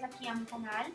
aquí a mi canal.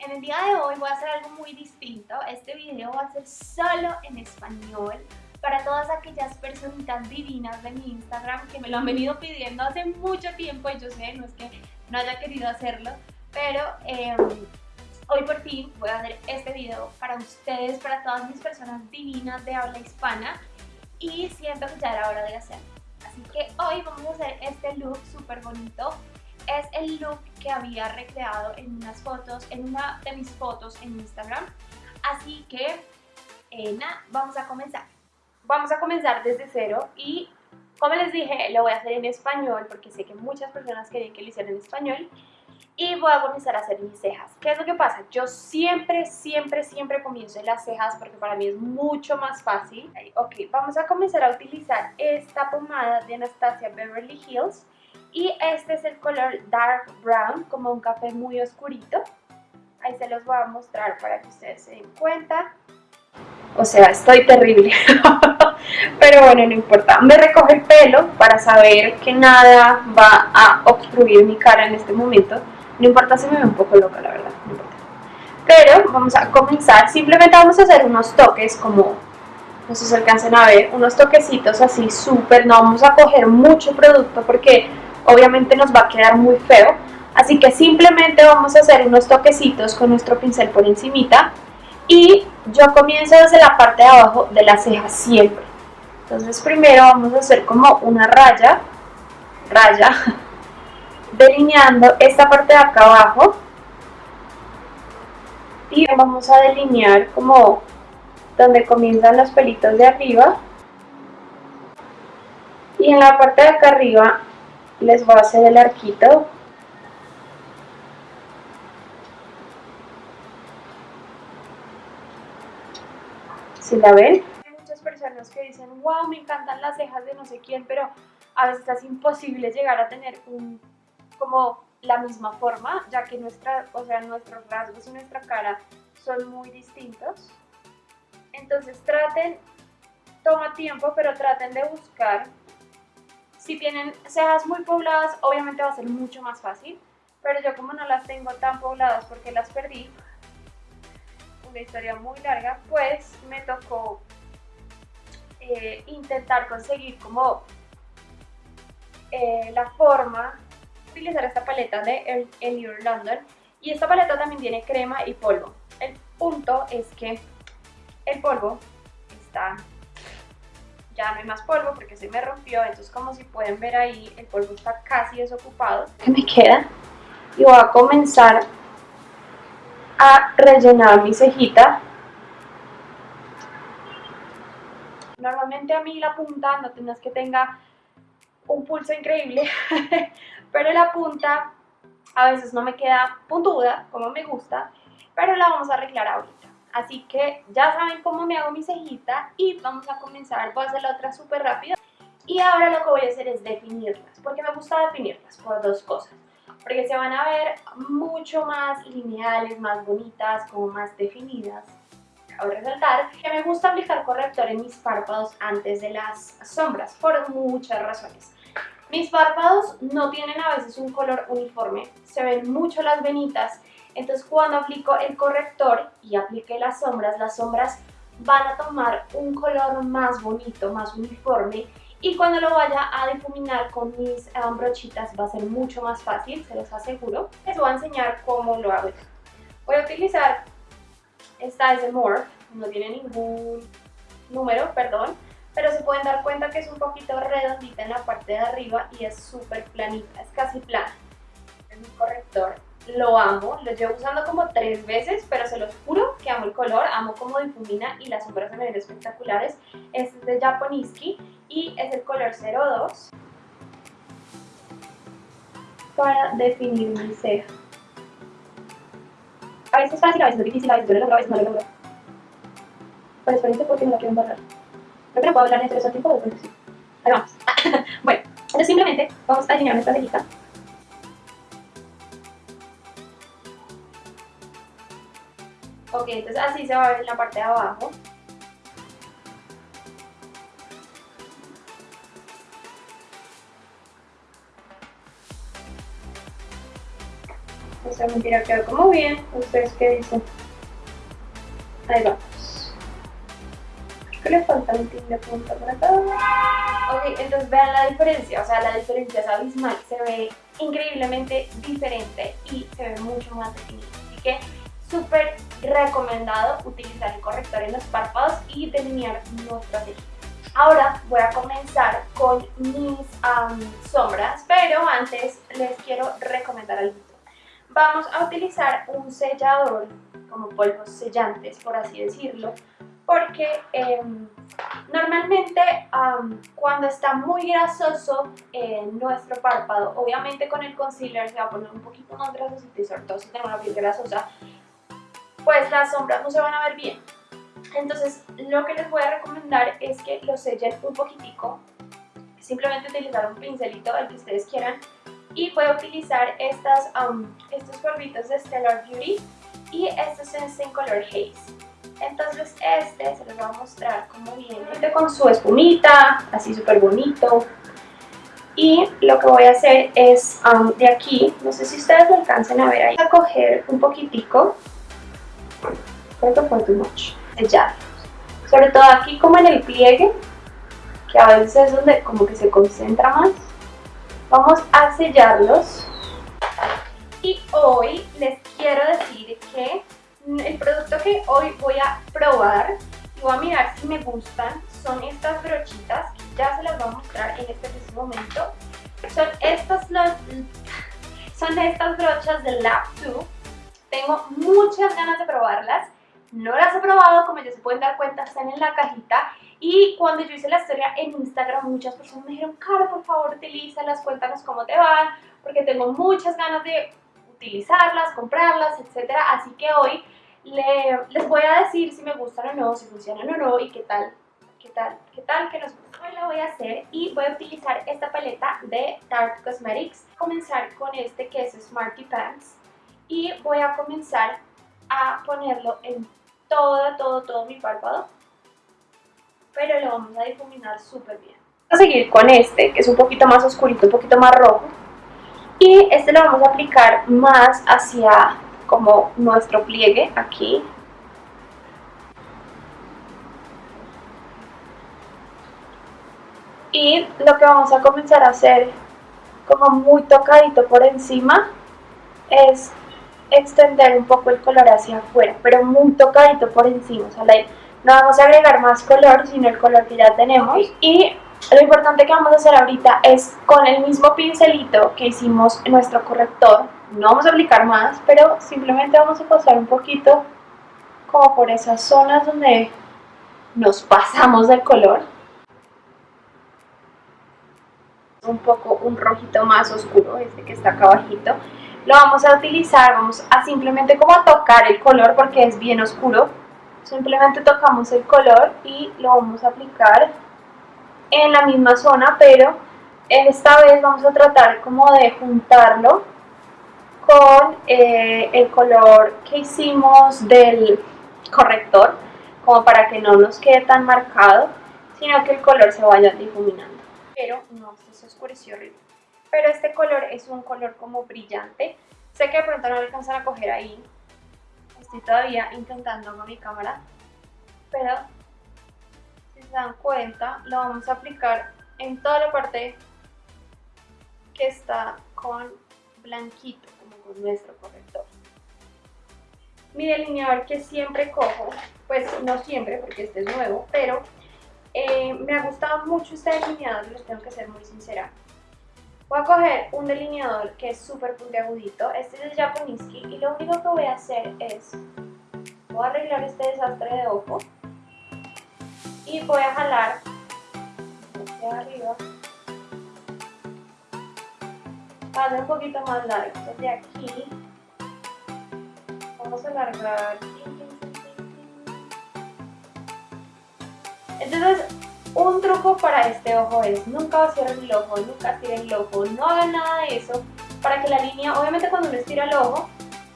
En el día de hoy voy a hacer algo muy distinto. Este video va a ser solo en español para todas aquellas personitas divinas de mi Instagram que me lo han venido pidiendo hace mucho tiempo y yo sé, no es que no haya querido hacerlo, pero em, hoy por fin voy a hacer este video para ustedes, para todas mis personas divinas de habla hispana y siento que ya era hora de hacerlo. Así que hoy vamos a hacer este look súper bonito. Es el look que había recreado en unas fotos, en una de mis fotos en Instagram. Así que, eh, nada, vamos a comenzar. Vamos a comenzar desde cero y como les dije, lo voy a hacer en español porque sé que muchas personas querían que lo hiciera en español y voy a comenzar a hacer mis cejas. ¿Qué es lo que pasa? Yo siempre, siempre, siempre comienzo en las cejas porque para mí es mucho más fácil. Ok, vamos a comenzar a utilizar esta pomada de Anastasia Beverly Hills y este es el color Dark Brown, como un café muy oscurito. Ahí se los voy a mostrar para que ustedes se den cuenta. O sea, estoy terrible. Pero bueno, no importa. Me recojo el pelo para saber que nada va a obstruir mi cara en este momento. No importa si me ve un poco loca, la verdad. No importa. Pero vamos a comenzar. Simplemente vamos a hacer unos toques como, no sé si alcancen a ver, unos toquecitos así súper. No vamos a coger mucho producto porque obviamente nos va a quedar muy feo. Así que simplemente vamos a hacer unos toquecitos con nuestro pincel por encimita y yo comienzo desde la parte de abajo de la ceja siempre. Entonces primero vamos a hacer como una raya, raya, delineando esta parte de acá abajo y vamos a delinear como donde comienzan los pelitos de arriba y en la parte de acá arriba les voy a hacer el arquito si la ven. Hay muchas personas que dicen, wow, me encantan las cejas de no sé quién, pero a veces es imposible llegar a tener como la misma forma, ya que nuestra, o sea, nuestros rasgos y nuestra cara son muy distintos. Entonces traten, toma tiempo, pero traten de buscar. Si tienen cejas muy pobladas, obviamente va a ser mucho más fácil, pero yo como no las tengo tan pobladas porque las perdí, una historia muy larga, pues me tocó eh, intentar conseguir como eh, la forma, utilizar esta paleta de Elior London y esta paleta también tiene crema y polvo. El punto es que el polvo está, ya no hay más polvo porque se me rompió, entonces como si pueden ver ahí el polvo está casi desocupado. ¿Qué me queda? Y voy a comenzar a rellenar mi cejita. Normalmente a mí la punta, no tengas que tenga un pulso increíble, pero la punta a veces no me queda puntuda como me gusta, pero la vamos a arreglar ahorita. Así que ya saben cómo me hago mi cejita y vamos a comenzar. Voy a hacer la otra súper rápido. Y ahora lo que voy a hacer es definirlas, porque me gusta definirlas por dos cosas porque se van a ver mucho más lineales, más bonitas, como más definidas. Cabe resaltar que me gusta aplicar corrector en mis párpados antes de las sombras, por muchas razones. Mis párpados no tienen a veces un color uniforme, se ven mucho las venitas, entonces cuando aplico el corrector y aplique las sombras, las sombras van a tomar un color más bonito, más uniforme y cuando lo vaya a difuminar con mis um, brochitas va a ser mucho más fácil, se los aseguro. Les voy a enseñar cómo lo hago. Voy a utilizar esta es de Morph, no tiene ningún número, perdón, pero se pueden dar cuenta que es un poquito redondita en la parte de arriba y es súper planita, es casi plana. Es mi corrector, lo amo, lo llevo usando como tres veces, pero se los juro que amo el color, amo cómo difumina y las sombras se me ven espectaculares. Este es de Japoniski y es el color 02 para definir mi ceja. A veces es fácil, a veces es difícil, a veces duele a veces no lo logro. Pero espérense porque no la quiero embarrar. Creo que no puedo hablar en este tiempo, pero sí. Ahí vamos. bueno, entonces simplemente vamos a alinear nuestra cejita. Ok, entonces así se va a ver en la parte de abajo. O sea, mentira, quedó como bien. ¿Ustedes qué dicen? Ahí vamos. Creo que le falta un tin de punta por acá. Ok, entonces vean la diferencia. O sea, la diferencia es abismal. Se ve increíblemente diferente y se ve mucho más definido. Así que súper recomendado utilizar el corrector en los párpados y delinear nuestra ceja. Ahora voy a comenzar con mis sombras, pero antes les quiero recomendar algo. Vamos a utilizar un sellador, como polvos sellantes, por así decirlo, porque em, normalmente cuando está muy grasoso en nuestro párpado, obviamente con el concealer se va a poner un poquito más grasosito y sobre todo si tenemos una piel grasosa, pues las sombras no se van a ver bien. Entonces lo que les voy a recomendar es que lo sellen un poquitico, simplemente utilizar un pincelito, el que ustedes quieran, y voy a utilizar estas, estos polvitos de Stellar Beauty y estos es en color Haze. Entonces este se los voy a mostrar como viene, con su espumita, así súper bonito. Y lo que voy a hacer es de aquí, no sé si ustedes lo alcancen a ver ahí, a coger un poquitico, que fue too much, sellarlos. Sobre todo aquí como en el pliegue, que a veces es donde como que se concentra más. Vamos a sellarlos. Y hoy les quiero decir que el producto que hoy voy a probar y voy a mirar si me gustan son estas brochitas que ya se las voy a mostrar en este preciso momento. Son estas, los, son estas brochas de Lab 2. Tengo muchas ganas de probarlas. No las he probado, como ya se pueden dar cuenta, están en la cajita. Y cuando yo hice la historia en Instagram, muchas personas me dijeron, Cara, por favor, utilízalas, cuéntanos cómo te van, porque tengo muchas ganas de utilizarlas, comprarlas, etc. Así que hoy les voy a decir si me gustan o no, si funcionan o no y qué tal, qué tal, qué tal que nos gusta. Hoy lo voy a hacer y voy a utilizar esta paleta de Tarte Cosmetics. Comenzar con este que es Smarty Pants y voy a comenzar a ponerlo en todo, todo, todo mi párpado, pero lo vamos a difuminar súper bien. Vamos a seguir con este, que es un poquito más oscurito, un poquito más rojo, y este lo vamos a aplicar más hacia como nuestro pliegue, aquí. Y lo que vamos a comenzar a hacer como muy tocadito por encima es extender un poco el color hacia afuera, pero muy tocadito por encima, o sea, no vamos a agregar más color, sino el color que ya tenemos. Y lo importante que vamos a hacer ahorita es con el mismo pincelito que hicimos en nuestro corrector, no vamos a aplicar más, pero simplemente vamos a pasar un poquito como por esas zonas donde nos pasamos del color. Un poco un rojito más oscuro, este que está acá abajito lo vamos a utilizar, vamos a simplemente como a tocar el color porque es bien oscuro. Simplemente tocamos el color y lo vamos a aplicar en la misma zona, pero esta vez vamos a tratar como de juntarlo con eh, el color que hicimos del corrector, como para que no nos quede tan marcado, sino que el color se vaya difuminando. Pero no, se oscureció pero este color es un color como brillante. Sé que de pronto no lo alcanzan a coger ahí, estoy todavía intentando con mi cámara, pero si se dan cuenta lo vamos a aplicar en toda la parte que está con blanquito, como con nuestro corrector. Mi delineador que siempre cojo, pues no siempre porque este es nuevo, pero eh, me ha gustado mucho este delineador, les tengo que ser muy sincera. Voy a coger un delineador que es súper puntiagudito, este es el Japoniski y lo único que voy a hacer es, voy a arreglar este desastre de ojo y voy a jalar hacia arriba. Para un poquito más largo, desde aquí vamos a alargar. Entonces un truco para este ojo es nunca vaciar el ojo, nunca estirar el ojo, no hagan nada de eso para que la línea, obviamente cuando uno estira el ojo,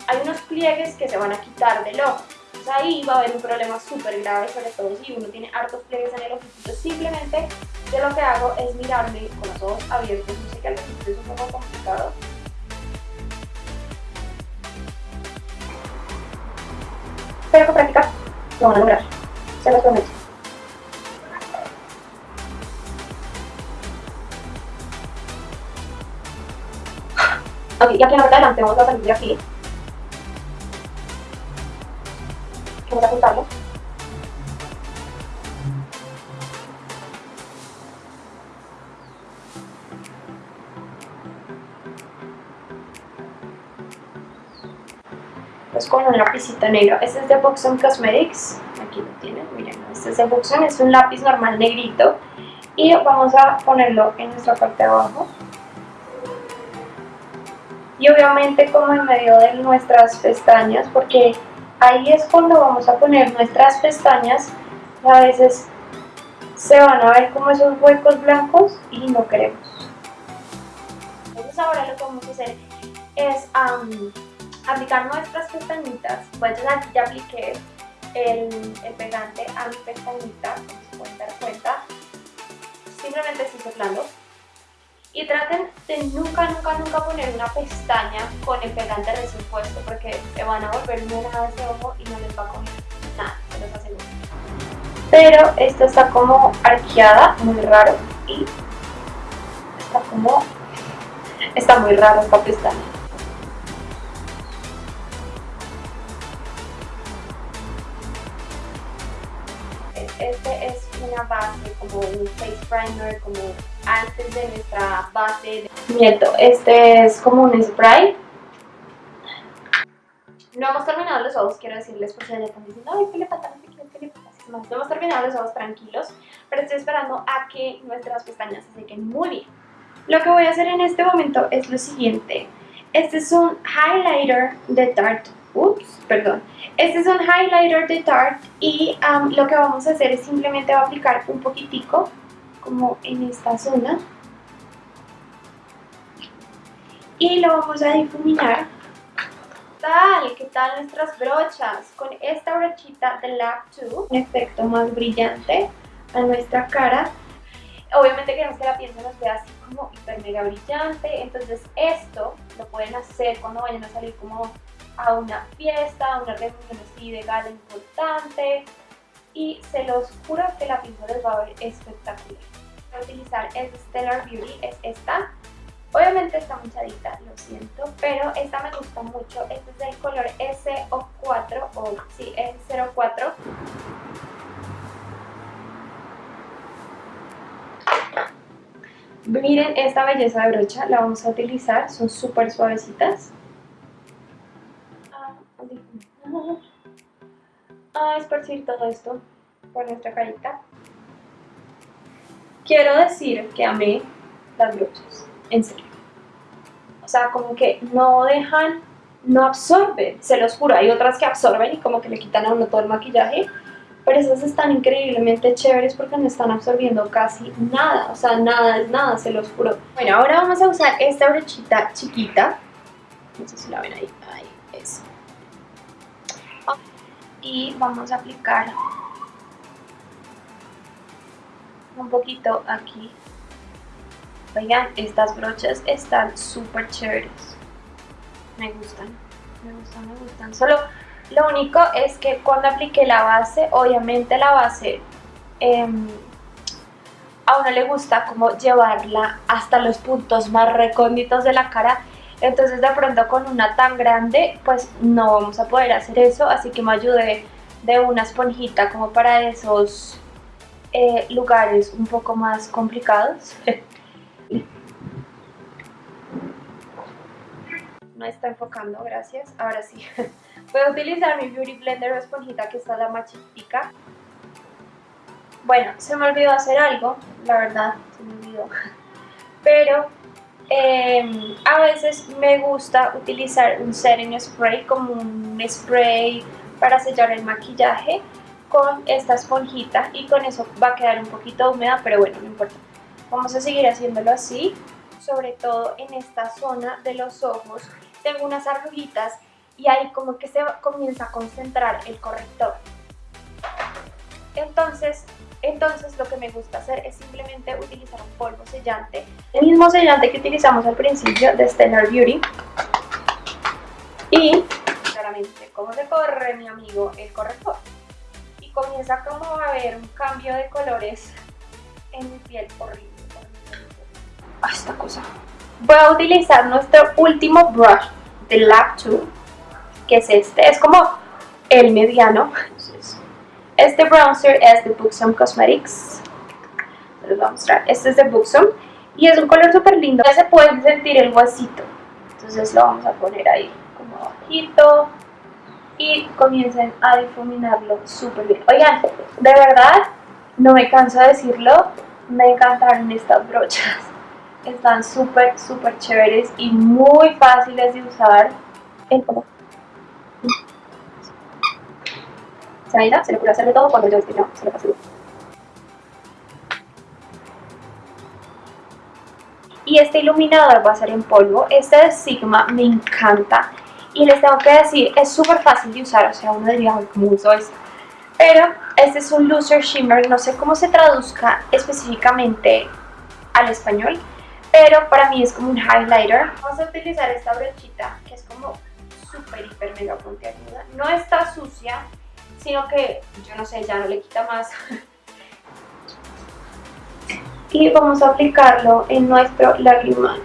hay unos pliegues que se van a quitar del ojo. Entonces ahí va a haber un problema súper grave, sobre todo si uno tiene hartos pliegues en el ojito. Simplemente yo lo que hago es mirarme con los ojos abiertos, no sé que al principio es un poco complicado, pero con práctica lo van a lograr, se los prometo. Y aquí en la parte de adelante vamos a salir de aquí. Vamos a juntarlo. Pues con un lapicito negro. Este es de Buxom Cosmetics. Aquí lo tienen, miren. Este es de Buxom, es un lápiz normal negrito. Y vamos a ponerlo en nuestra parte de abajo y obviamente como en medio de nuestras pestañas porque ahí es cuando vamos a poner nuestras pestañas a veces se van a ver como esos huecos blancos y no queremos. Entonces ahora lo que vamos a hacer es aplicar nuestras pestañitas. Pues aquí ya apliqué el, el, pegante a mi pestañita como se pueden dar cuenta. Simplemente estoy soplando y traten de nunca, nunca, nunca poner una pestaña con el pegante recién puesto porque se van a volver muy de ese ojo y no les va a comer nada, se los aseguro. Pero esta está como arqueada, muy raro y está como... está muy raro esta pestaña. Este es una base, como un face primer, como antes de nuestra base. Miento, este es como un spray. No hemos terminado los ojos, quiero decirles, porque ya están diciendo, ay, ¿qué le pasa? ¿Qué le pasa? No hemos terminado los ojos tranquilos, pero estoy esperando a que nuestras pestañas se sequen muy bien. Lo que voy a hacer en este momento es lo siguiente. Este es un highlighter de Tarte. Ups, perdón. Este es un highlighter de Tarte y lo que vamos a hacer es simplemente aplicar un poquitico como en esta zona y lo vamos a difuminar tal? ¿Qué tal nuestras brochas? Con esta brochita de Lab 2, un efecto más brillante a nuestra cara. Obviamente queremos que la piel se nos vea así como hiper mega brillante, entonces esto lo pueden hacer cuando vayan a salir como a una fiesta, a una reunión así de gala importante, y se los juro que la pintura les va a ver espectacular. Voy a utilizar es Stellar Beauty, es esta. Obviamente está manchadita, lo siento, pero esta me gusta mucho. Este es del color SO4, o sí, es 04. Miren esta belleza de brocha, la vamos a utilizar, son súper suavecitas. A esparcir todo esto por nuestra carita. Quiero decir que amé las brochas, en serio. O sea, como que no dejan, no absorben, se los juro. Hay otras que absorben y como que le quitan a uno todo el maquillaje, pero esas están increíblemente chéveres porque no están absorbiendo casi nada, o sea, nada es nada, se los juro. Bueno, ahora vamos a usar esta brochita chiquita, no sé si la ven ahí, y vamos a aplicar un poquito aquí. Oigan, estas brochas están súper chéveres. Me gustan, me gustan, me gustan. Solo lo único es que cuando apliqué la base, obviamente la base em, a uno le gusta como llevarla hasta los puntos más recónditos de la cara entonces de pronto con una tan grande pues no vamos a poder hacer eso, así que me ayudé de una esponjita como para esos eh, lugares un poco más complicados. no está enfocando, gracias. Ahora sí. Voy a utilizar mi Beauty Blender o esponjita que está la más chiquitica. Bueno, se me olvidó hacer algo, la verdad, se me olvidó. Pero Em, a veces me gusta utilizar un setting spray como un spray para sellar el maquillaje con esta esponjita y con eso va a quedar un poquito húmeda, pero bueno, no importa. Vamos a seguir haciéndolo así, sobre todo en esta zona de los ojos. Tengo unas arruguitas y ahí como que se comienza a concentrar el corrector. Entonces entonces lo que me gusta hacer es simplemente utilizar un polvo sellante. El mismo sellante que utilizamos al principio de Stellar Beauty. Y claramente cómo se corre mi amigo el corrector. Y comienza como a ver un cambio de colores en mi piel horrible. Ah, esta cosa. Voy a utilizar nuestro último brush de Lab 2, que es este. Es como el mediano. Este bronzer es de Buxom Cosmetics. Les voy a mostrar. Este es de Buxom y es un color súper lindo. Ya se puede sentir el huesito. Entonces lo vamos a poner ahí como bajito y comiencen a difuminarlo súper bien. Oigan, de verdad, no me canso de decirlo, me encantaron estas brochas. Están súper, súper chéveres y muy fáciles de usar. El se le puede hacer de todo cuando yo que no, se lo paso. Y este iluminador va a ser en polvo. Este de Sigma me encanta. Y les tengo que decir, es súper fácil de usar. O sea, uno diría, ¿cómo uso esto? Pero este es un Loser Shimmer. No sé cómo se traduzca específicamente al español. Pero para mí es como un highlighter. Vamos a utilizar esta brochita que es como súper, hiper, mega puntiaguda. No está sucia sino que, yo no sé, ya no le quita más. y vamos a aplicarlo en nuestro lagrimal.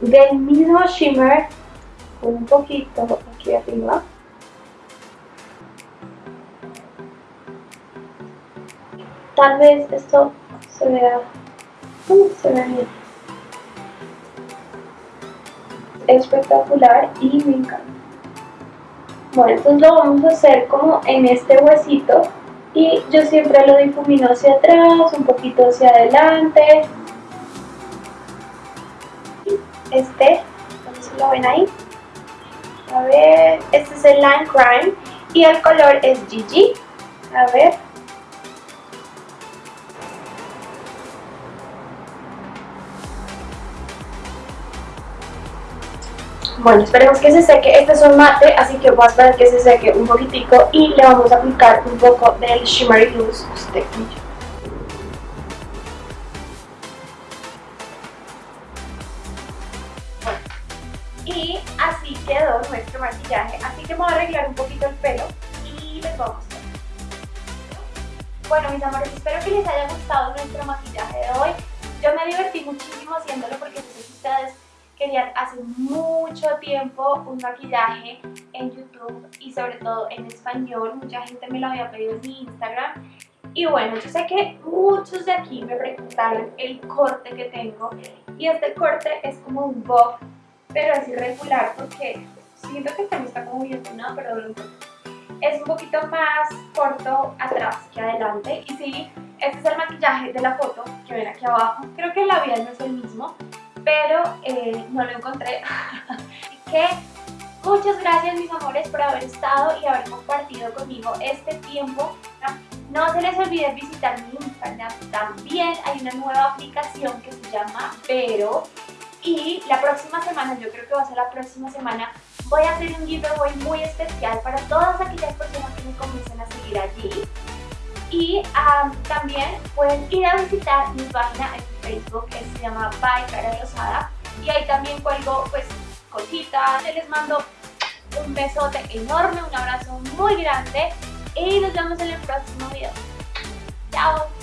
Del mismo shimmer, un poquito aquí arriba. Tal vez esto se vea, se vea bien espectacular y me encanta. Bueno, entonces lo vamos a hacer como en este huesito y yo siempre lo difumino hacia atrás, un poquito hacia adelante. Este, si lo ven ahí. A ver, este es el Line Crime y el color es Gigi. A ver, Bueno, esperemos que se seque. Este es un mate, así que voy a esperar que se seque un poquitico y le vamos a aplicar un poco del Shimmery Loose Stick. Bueno, y así quedó nuestro maquillaje. Así que me voy a arreglar un poquito el pelo y les voy a mostrar. Bueno, mis amores, espero que les haya gustado nuestro maquillaje de hoy. Yo me divertí muchísimo haciéndolo porque querían hace mucho tiempo un maquillaje en YouTube y sobre todo en español. Mucha gente me lo había pedido en mi Instagram. Y bueno, yo sé que muchos de aquí me preguntaron el corte que tengo. Y este corte es como un bob, pero es irregular porque siento que también está como bien peinado, pero es un poquito más corto atrás que adelante. Y sí, este es el maquillaje de la foto que ven aquí abajo. Creo que el labial no es el mismo, pero eh, no lo encontré. que muchas gracias mis amores por haber estado y haber compartido conmigo este tiempo. No se les olvide visitar mi Instagram, también hay una nueva aplicación que se llama Pero y la próxima semana, yo creo que va a ser la próxima semana, voy a hacer un giveaway muy especial para todas aquellas personas que me comiencen a seguir allí. Y también pueden ir a visitar mi página Facebook que se llama By Cara Rosada y ahí también cuelgo pues cositas. Les mando un besote enorme, un abrazo muy grande y nos vemos en el próximo video. Chao.